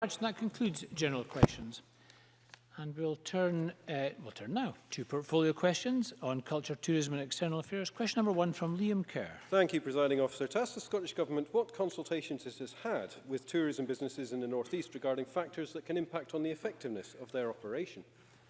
And that concludes general questions. And we'll turn, uh, we'll turn now to portfolio questions on culture, tourism and external affairs. Question number one from Liam Kerr. Thank you, Presiding Officer. To ask the Scottish Government what consultations it has had with tourism businesses in the North East regarding factors that can impact on the effectiveness of their operation.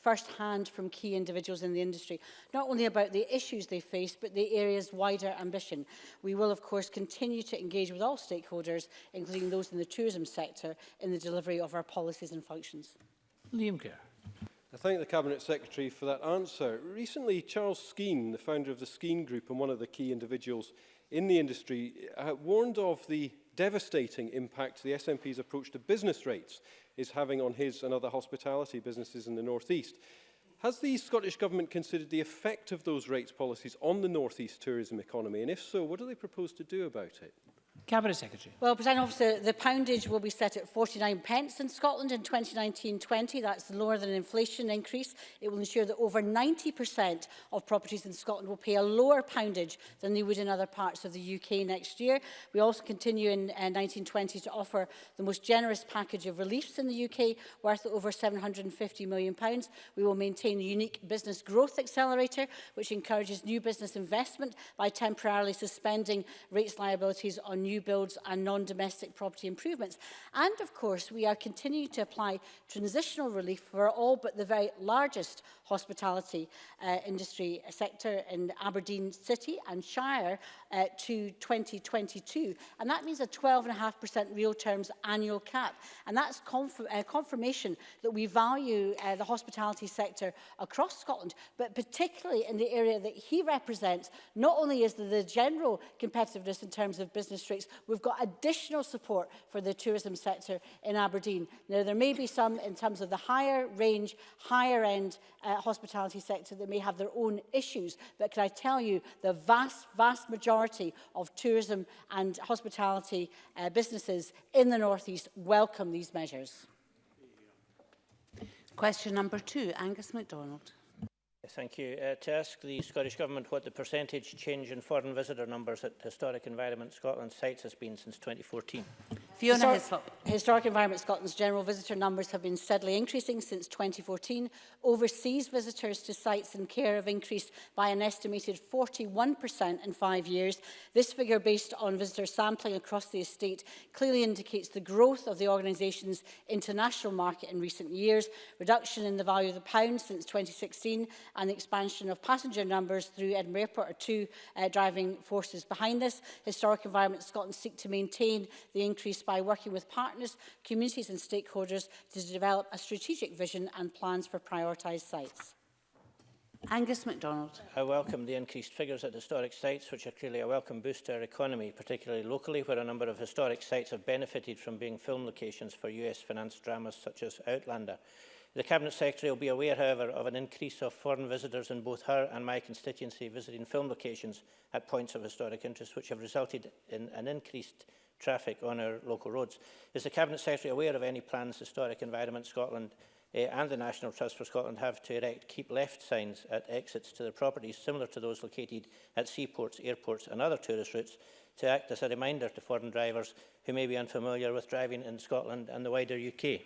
firsthand from key individuals in the industry, not only about the issues they face, but the area's wider ambition. We will, of course, continue to engage with all stakeholders, including those in the tourism sector, in the delivery of our policies and functions. Liam Kerr. I thank the Cabinet Secretary for that answer. Recently, Charles Skeen, the founder of the Skeen Group and one of the key individuals in the industry uh, warned of the devastating impact the SNP's approach to business rates is having on his and other hospitality businesses in the North East. Has the Scottish Government considered the effect of those rates policies on the North East tourism economy? And if so, what do they propose to do about it? Cabinet Secretary. Well, President Officer, the poundage will be set at 49 pence in Scotland in 2019-20. That's lower than inflation increase. It will ensure that over 90% of properties in Scotland will pay a lower poundage than they would in other parts of the UK next year. We also continue in 1920 uh, to offer the most generous package of reliefs in the UK, worth over 750 million. pounds. We will maintain the unique business growth accelerator, which encourages new business investment by temporarily suspending rates liabilities on new new builds and non-domestic property improvements. And of course, we are continuing to apply transitional relief for all but the very largest hospitality uh, industry sector in Aberdeen City and Shire uh, to 2022. And that means a 12.5% real terms annual cap. And that's conf uh, confirmation that we value uh, the hospitality sector across Scotland, but particularly in the area that he represents, not only is there the general competitiveness in terms of business rates, we've got additional support for the tourism sector in Aberdeen. Now, there may be some in terms of the higher range, higher end uh, hospitality sector that may have their own issues, but can I tell you the vast, vast majority of tourism and hospitality uh, businesses in the North East welcome these measures. Question number two, Angus MacDonald. Thank you. Uh, to ask the Scottish Government what the percentage change in foreign visitor numbers at Historic Environment Scotland sites has been since 2014. Fiona Hislop. Historic Environment Scotland's general visitor numbers have been steadily increasing since 2014. Overseas visitors to sites in care have increased by an estimated 41% in five years. This figure, based on visitor sampling across the estate, clearly indicates the growth of the organisation's international market in recent years, reduction in the value of the pound since 2016, and the expansion of passenger numbers through Edinburgh Airport are two uh, driving forces behind this. Historic Environment Scotland seek to maintain the increase by working with partners, communities and stakeholders to develop a strategic vision and plans for prioritised sites. Angus MacDonald. I welcome the increased figures at historic sites, which are clearly a welcome boost to our economy, particularly locally, where a number of historic sites have benefited from being film locations for US finance dramas such as Outlander. The Cabinet Secretary will be aware, however, of an increase of foreign visitors in both her and my constituency visiting film locations at points of historic interest, which have resulted in an increased traffic on our local roads. Is the Cabinet Secretary aware of any plans Historic Environment Scotland uh, and the National Trust for Scotland have to erect keep left signs at exits to their properties similar to those located at seaports, airports and other tourist routes to act as a reminder to foreign drivers who may be unfamiliar with driving in Scotland and the wider UK?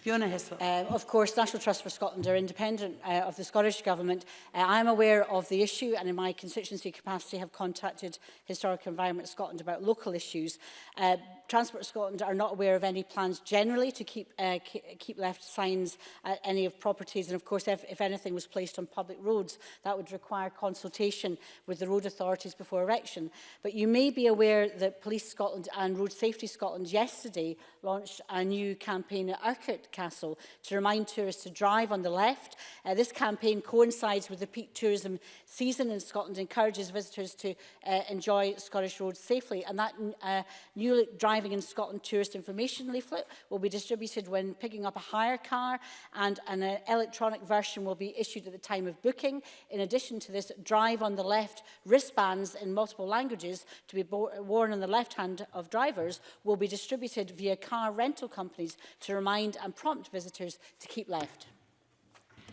Fiona Hislop. Uh, of course, National Trust for Scotland are independent uh, of the Scottish Government. Uh, I am aware of the issue and in my constituency capacity have contacted Historic Environment Scotland about local issues. Uh, Transport Scotland are not aware of any plans generally to keep, uh, keep left signs at any of properties. And of course, if, if anything was placed on public roads, that would require consultation with the road authorities before erection. But you may be aware that Police Scotland and Road Safety Scotland yesterday launched a new campaign at Urquhart Castle to remind tourists to drive on the left. Uh, this campaign coincides with the peak tourism season in Scotland, and encourages visitors to uh, enjoy Scottish roads safely. And that uh, new Driving in Scotland tourist information leaflet will be distributed when picking up a hire car and an uh, electronic version will be issued at the time of booking. In addition to this, drive on the left wristbands in multiple languages to be worn on the left hand of drivers will be distributed via car rental companies to remind and prompt visitors to keep left.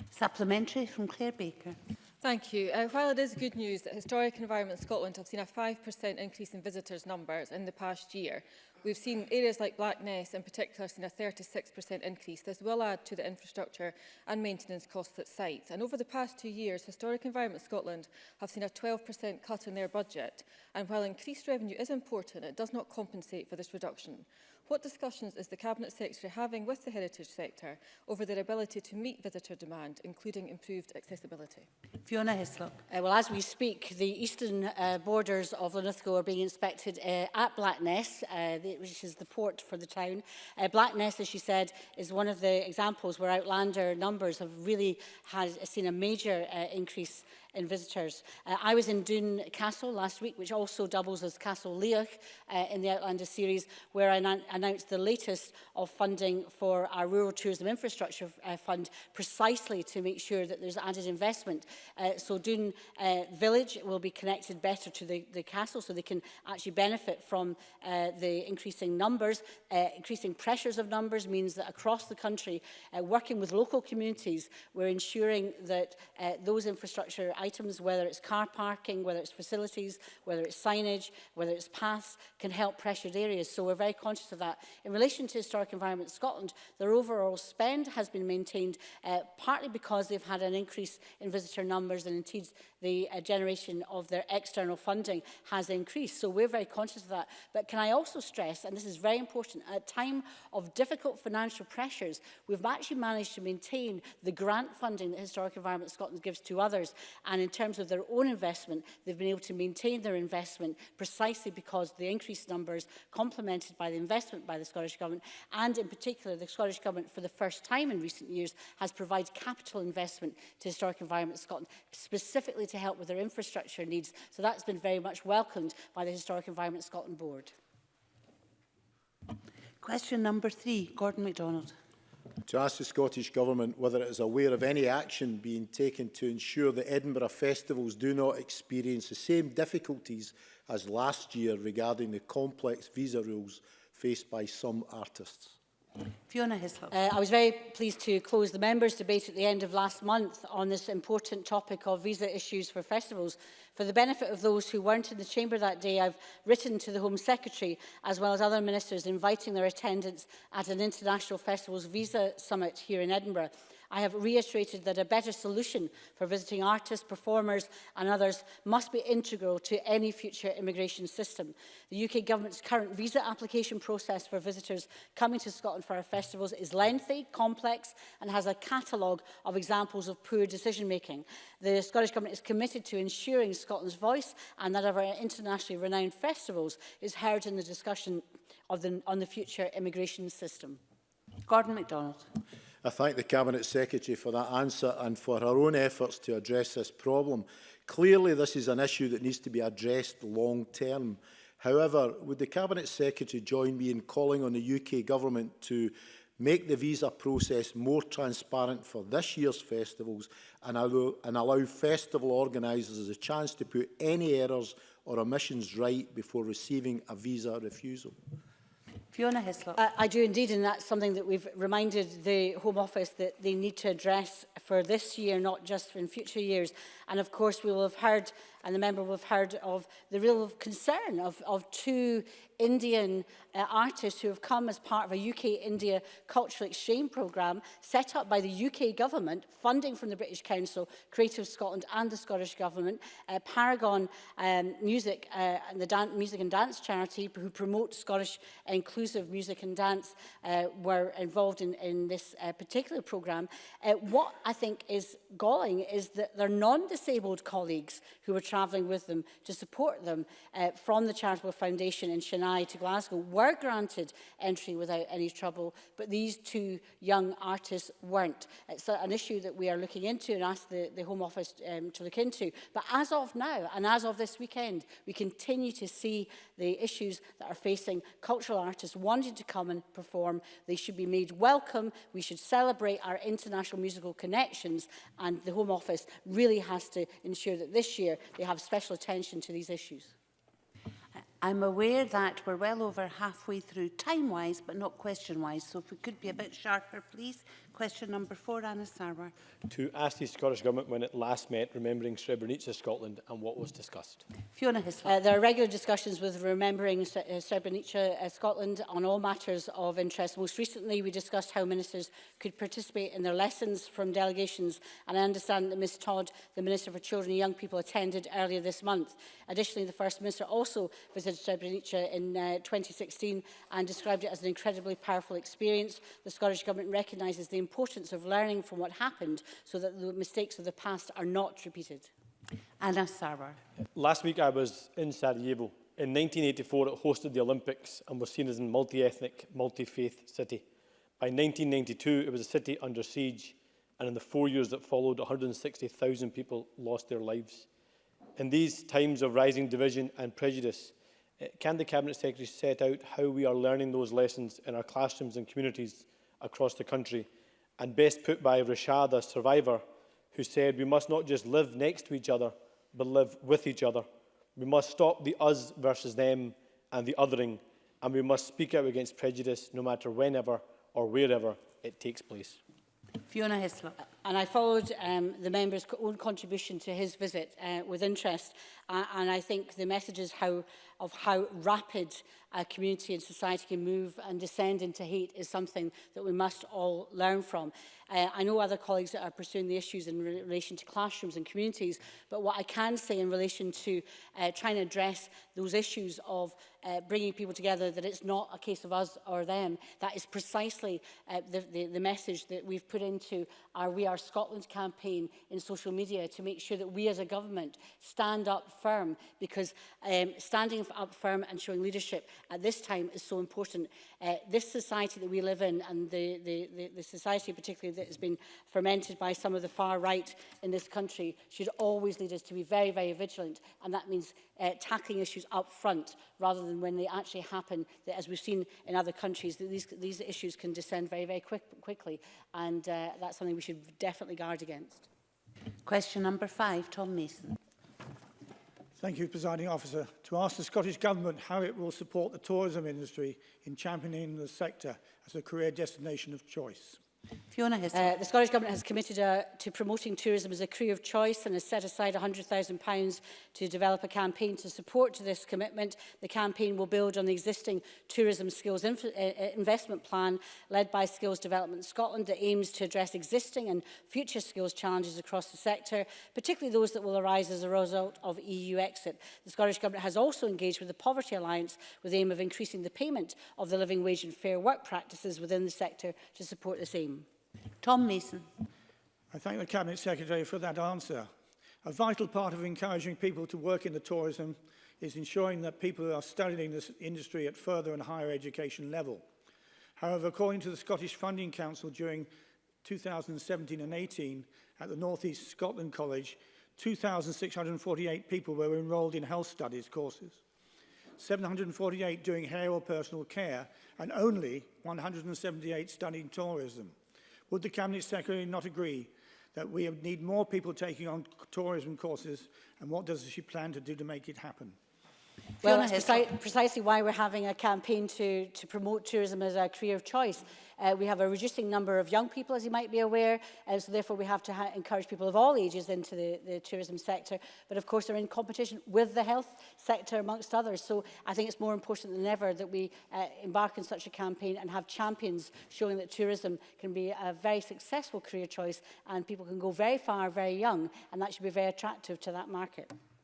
Supplementary from Claire Baker. Thank you. Uh, while it is good news that Historic Environment Scotland have seen a 5% increase in visitors' numbers in the past year, We've seen areas like Blackness in particular seen a 36% increase. This will add to the infrastructure and maintenance costs at sites. And over the past two years, Historic Environment Scotland have seen a 12% cut in their budget. And while increased revenue is important, it does not compensate for this reduction. What discussions is the Cabinet Secretary having with the heritage sector over their ability to meet visitor demand, including improved accessibility? Fiona Hislop. Uh, well, as we speak, the eastern uh, borders of Linlithgow are being inspected uh, at Blackness. Uh, the, which is the port for the town. Uh, Blackness, as she said, is one of the examples where Outlander numbers have really had, seen a major uh, increase in visitors. Uh, I was in Dune Castle last week, which also doubles as Castle Leach uh, in the Outlander series, where I announced the latest of funding for our Rural Tourism Infrastructure uh, Fund, precisely to make sure that there's added investment. Uh, so Dune uh, Village will be connected better to the, the castle, so they can actually benefit from uh, the increasing numbers. Uh, increasing pressures of numbers means that across the country, uh, working with local communities, we're ensuring that uh, those infrastructure items, whether it's car parking, whether it's facilities, whether it's signage, whether it's paths, can help pressured areas. So we're very conscious of that. In relation to Historic Environment Scotland, their overall spend has been maintained uh, partly because they've had an increase in visitor numbers and indeed the uh, generation of their external funding has increased. So we're very conscious of that. But can I also stress, and this is very important, at a time of difficult financial pressures, we've actually managed to maintain the grant funding that Historic Environment Scotland gives to others. And in terms of their own investment, they've been able to maintain their investment precisely because the increased numbers complemented by the investment by the Scottish Government and in particular the Scottish Government for the first time in recent years has provided capital investment to Historic Environment Scotland specifically to help with their infrastructure needs. So that's been very much welcomed by the Historic Environment Scotland Board. Question number three, Gordon MacDonald to ask the Scottish Government whether it is aware of any action being taken to ensure that Edinburgh festivals do not experience the same difficulties as last year regarding the complex visa rules faced by some artists. Fiona Hislop. Uh, I was very pleased to close the members' debate at the end of last month on this important topic of visa issues for festivals. For the benefit of those who weren't in the chamber that day, I've written to the Home Secretary as well as other ministers inviting their attendance at an international festivals visa summit here in Edinburgh. I have reiterated that a better solution for visiting artists, performers and others must be integral to any future immigration system. The UK government's current visa application process for visitors coming to Scotland for our festivals is lengthy, complex and has a catalogue of examples of poor decision making. The Scottish Government is committed to ensuring Scotland's voice and that of our internationally renowned festivals is heard in the discussion of the, on the future immigration system. Gordon MacDonald. I thank the Cabinet Secretary for that answer and for her own efforts to address this problem. Clearly, this is an issue that needs to be addressed long term. However, would the Cabinet Secretary join me in calling on the UK Government to make the visa process more transparent for this year's festivals and allow, and allow festival organisers a chance to put any errors or omissions right before receiving a visa refusal? Fiona Hislop. I, I do indeed, and that's something that we've reminded the Home Office that they need to address for this year, not just in future years. And of course, we will have heard and the member will have heard of the real concern of, of two Indian uh, artists who have come as part of a UK-India cultural exchange programme set up by the UK government, funding from the British Council, Creative Scotland and the Scottish government, uh, Paragon um, Music uh, and the Music and Dance charity who promote Scottish inclusive music and dance uh, were involved in, in this uh, particular programme. Uh, what I think is galling is that their non-disabled colleagues who were travelling with them to support them uh, from the Charitable Foundation in Chennai to Glasgow were granted entry without any trouble, but these two young artists weren't. It's a, an issue that we are looking into and asked the, the Home Office um, to look into. But as of now, and as of this weekend, we continue to see the issues that are facing cultural artists wanting to come and perform. They should be made welcome. We should celebrate our international musical connections and the Home Office really has to ensure that this year they have special attention to these issues. I'm aware that we're well over halfway through time-wise, but not question-wise. So if we could be a bit sharper, please, Question number four, Anna Sarwar. To ask the Scottish Government when it last met, remembering Srebrenica Scotland and what was discussed. Fiona Hislop. Uh, there are regular discussions with remembering uh, Srebrenica uh, Scotland on all matters of interest. Most recently, we discussed how ministers could participate in their lessons from delegations, and I understand that Ms Todd, the Minister for Children and Young People, attended earlier this month. Additionally, the First Minister also visited Srebrenica in uh, 2016 and described it as an incredibly powerful experience. The Scottish Government recognises the importance of learning from what happened so that the mistakes of the past are not repeated. Anna Sarwar. Last week I was in Sarajevo. In 1984 it hosted the Olympics and was seen as a multi-ethnic, multi-faith city. By 1992 it was a city under siege and in the four years that followed 160,000 people lost their lives. In these times of rising division and prejudice, eh, can the Cabinet Secretary set out how we are learning those lessons in our classrooms and communities across the country and best put by Rashad, a survivor, who said, We must not just live next to each other, but live with each other. We must stop the us versus them and the othering, and we must speak out against prejudice no matter whenever or wherever it takes place. Fiona Hislop. And I followed um, the member's own contribution to his visit uh, with interest. Uh, and I think the messages how, of how rapid a community and society can move and descend into hate is something that we must all learn from. Uh, I know other colleagues that are pursuing the issues in re relation to classrooms and communities, but what I can say in relation to uh, trying to address those issues of uh, bringing people together, that it's not a case of us or them. That is precisely uh, the, the, the message that we've put into our We Are Scotland campaign in social media to make sure that we as a government stand up firm because um, standing up firm and showing leadership at this time is so important. Uh, this society that we live in and the, the, the, the society particularly that has been fermented by some of the far right in this country should always lead us to be very, very vigilant. And that means uh, tackling issues up front rather than when they actually happen, that, as we've seen in other countries, that these, these issues can descend very, very quick, quickly. And uh, that's something we should definitely guard against. Question number five, Tom Mason. Thank you, Presiding Officer. To ask the Scottish Government how it will support the tourism industry in championing the sector as a career destination of choice. Fiona Hissey. Uh, the Scottish Government has committed uh, to promoting tourism as a career of choice and has set aside £100,000 to develop a campaign to support this commitment. The campaign will build on the existing tourism skills uh, uh, investment plan led by Skills Development Scotland that aims to address existing and future skills challenges across the sector, particularly those that will arise as a result of EU exit. The Scottish Government has also engaged with the Poverty Alliance with the aim of increasing the payment of the living wage and fair work practices within the sector to support this aim. Tom Mason. I thank the Cabinet Secretary for that answer. A vital part of encouraging people to work in the tourism is ensuring that people who are studying this industry at further and higher education level. However, according to the Scottish Funding Council during 2017 and 18 at the North East Scotland College, 2,648 people were enrolled in health studies courses, 748 doing hair or personal care, and only 178 studying tourism. Would the Cabinet Secretary not agree that we need more people taking on tourism courses and what does she plan to do to make it happen? Well, that's preci precisely why we're having a campaign to, to promote tourism as a career of choice. Uh, we have a reducing number of young people, as you might be aware, and so therefore we have to encourage people of all ages into the, the tourism sector. But of course, they're in competition with the health sector, amongst others. So I think it's more important than ever that we uh, embark on such a campaign and have champions showing that tourism can be a very successful career choice and people can go very far, very young, and that should be very attractive to that market.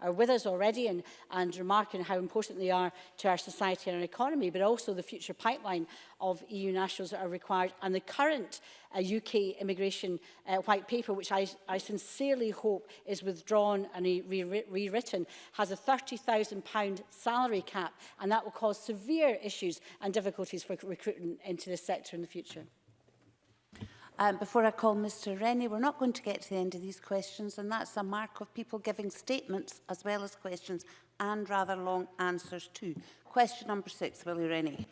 are, are with us already and, and remarking how important they are to our society and our economy, but also the future pipeline of EU nationals that are required and the current uh, UK immigration uh, white paper, which I, I sincerely hope is withdrawn and rewritten, re has a £30,000 salary cap and that will cause severe issues and difficulties for recruitment into this sector sector in the future. Um, before I call Mr Rennie, we're not going to get to the end of these questions, and that's a mark of people giving statements as well as questions and rather long answers too. Question number six, Willie Rennie.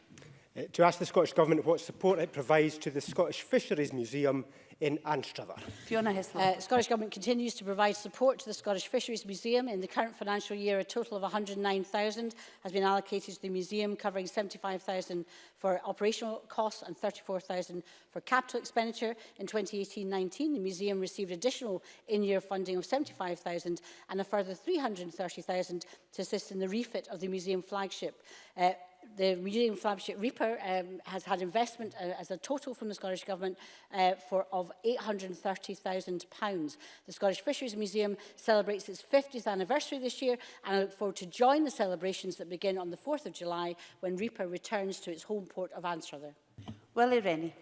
Eh, to ask the Scottish Government what support it provides to the Scottish Fisheries Museum in Anstruther. Fiona Hislop. Uh, Scottish Government continues to provide support to the Scottish Fisheries Museum. In the current financial year, a total of 109,000 has been allocated to the museum, covering 75,000 for operational costs and 34,000 for capital expenditure. In 2018-19, the museum received additional in-year funding of 75,000 and a further 330,000 to assist in the refit of the museum flagship. Uh, the Museum Flagship Reaper um, has had investment uh, as a total from the Scottish Government uh, for of £830,000. The Scottish Fisheries Museum celebrates its 50th anniversary this year and I look forward to join the celebrations that begin on the 4th of July when Reaper returns to its home port of Anstruther. Willie Rennie.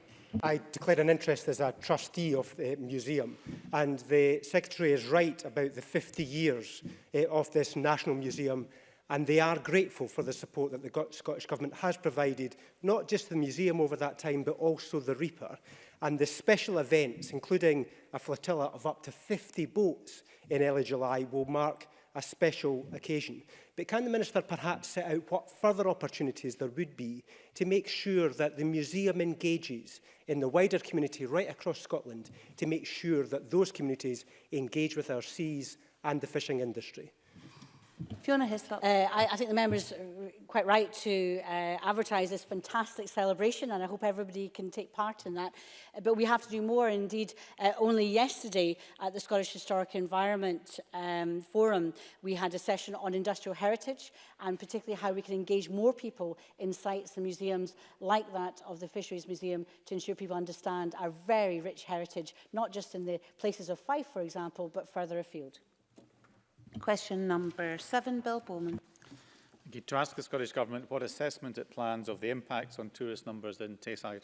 I declared an interest as a trustee of the museum and the Secretary is right about the 50 years uh, of this National Museum And they are grateful for the support that the Scottish Government has provided, not just the museum over that time, but also the Reaper. And the special events, including a flotilla of up to 50 boats in early July, will mark a special occasion. But can the Minister perhaps set out what further opportunities there would be to make sure that the museum engages in the wider community right across Scotland to make sure that those communities engage with our seas and the fishing industry? Fiona Hislop. Uh, I, I think the member is quite right to uh, advertise this fantastic celebration and I hope everybody can take part in that. Uh, but we have to do more. Indeed, uh, only yesterday at the Scottish Historic Environment um, Forum, we had a session on industrial heritage and particularly how we can engage more people in sites and museums like that of the Fisheries Museum to ensure people understand our very rich heritage, not just in the places of Fife, for example, but further afield. Question number seven, Bill Bowman. Thank you. To ask the Scottish Government what assessment it plans of the impacts on tourist numbers in Tayside.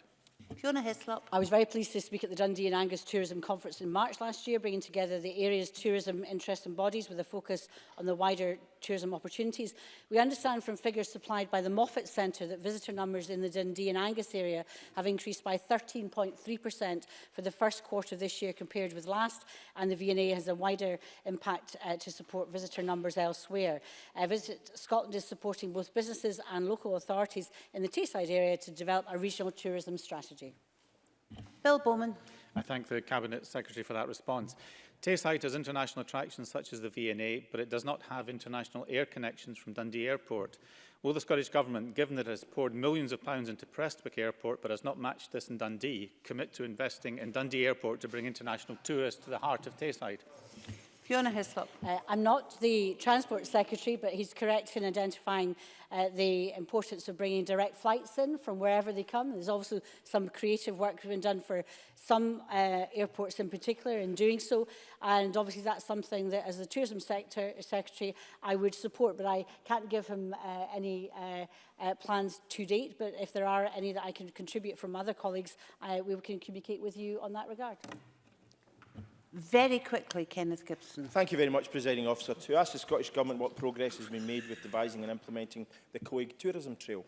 Fiona Hislop. I was very pleased this week at the Dundee and Angus Tourism Conference in March last year, bringing together the area's tourism interests and bodies with a focus on the wider tourism opportunities. We understand from figures supplied by the Moffat Centre that visitor numbers in the Dundee and Angus area have increased by 13.3% for the first quarter of this year compared with last, and the VNA has a wider impact uh, to support visitor numbers elsewhere. Uh, Visit Scotland is supporting both businesses and local authorities in the Tayside area to develop a regional tourism strategy. Bill Bowman. I thank the Cabinet Secretary for that response. Tayside has international attractions such as the V&A, but it does not have international air connections from Dundee Airport. Will the Scottish Government, given that it has poured millions of pounds into Prestwick Airport but has not matched this in Dundee, commit to investing in Dundee Airport to bring international tourists to the heart of Tayside? Fiona Hislop. Uh, I'm not the Transport Secretary, but he's correct in identifying uh, the importance of bringing direct flights in from wherever they come. There's also some creative work been done for some uh, airports in particular in doing so. And obviously that's something that as the Tourism sector, Secretary I would support, but I can't give him uh, any uh, uh, plans to date. But if there are any that I can contribute from other colleagues, uh, we can communicate with you on that regard. Very quickly, Kenneth Gibson. Thank you very much, Presiding Officer. To ask the Scottish Government what progress has been made with devising and implementing the Coeg Tourism Trail.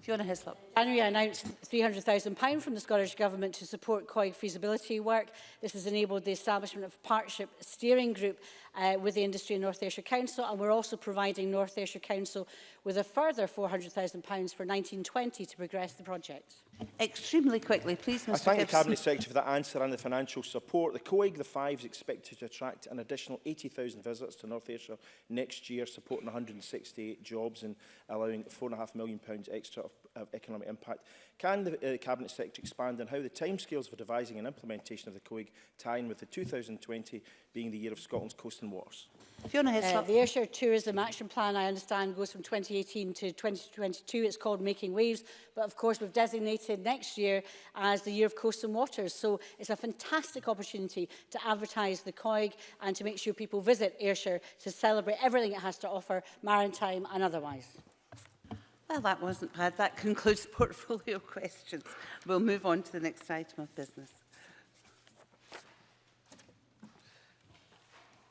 Fiona Hislop. January I announced £300,000 from the Scottish Government to support COIG feasibility work. This has enabled the establishment of a partnership steering group uh, with the industry in North Ayrshire Council and we're also providing North Ayrshire Council with a further £400,000 for 1920 to progress the project. Extremely quickly, please, Mr I thank Gibson. the Cabinet Secretary for that answer and the financial support. The COIG, the five, is expected to attract an additional 80,000 visits to North Ayrshire next year, supporting 168 jobs and allowing £4.5 million extra of of economic impact. Can the uh, Cabinet Secretary expand on how the timescales for devising and implementation of the COIG tie in with the 2020 being the year of Scotland's coast and waters? Fiona Heslop. Uh, the Ayrshire Tourism Action Plan, I understand, goes from 2018 to 2022. It's called Making Waves, but of course we've designated next year as the year of coast and waters. So it's a fantastic opportunity to advertise the COIG and to make sure people visit Ayrshire to celebrate everything it has to offer, maritime and otherwise. Well, that wasn't bad. That concludes portfolio questions. We'll move on to the next item of business.